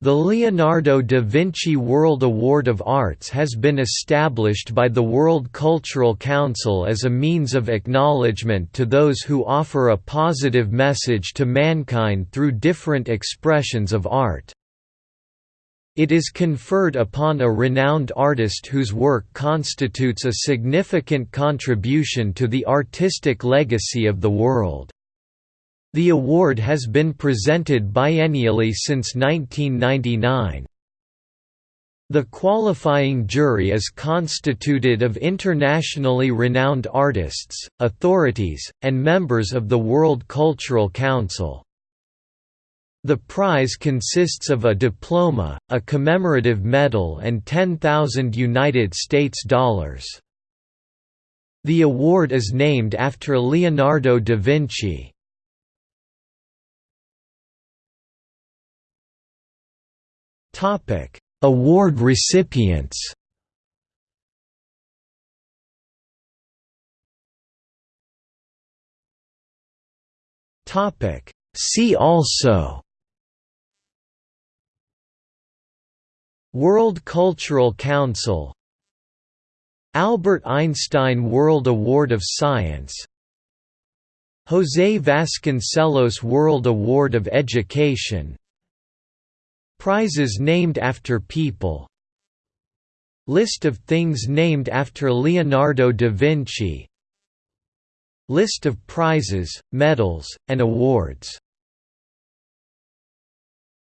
The Leonardo da Vinci World Award of Arts has been established by the World Cultural Council as a means of acknowledgement to those who offer a positive message to mankind through different expressions of art. It is conferred upon a renowned artist whose work constitutes a significant contribution to the artistic legacy of the world. The award has been presented biennially since 1999. The qualifying jury is constituted of internationally renowned artists, authorities, and members of the World Cultural Council. The prize consists of a diploma, a commemorative medal and 10,000 United States dollars. The award is named after Leonardo da Vinci. Award recipients. Topic: See also World Cultural Council Albert Einstein World Award of Science José Vasconcelos World Award of Education Prizes named after people. List of things named after Leonardo da Vinci. List of prizes, medals, and awards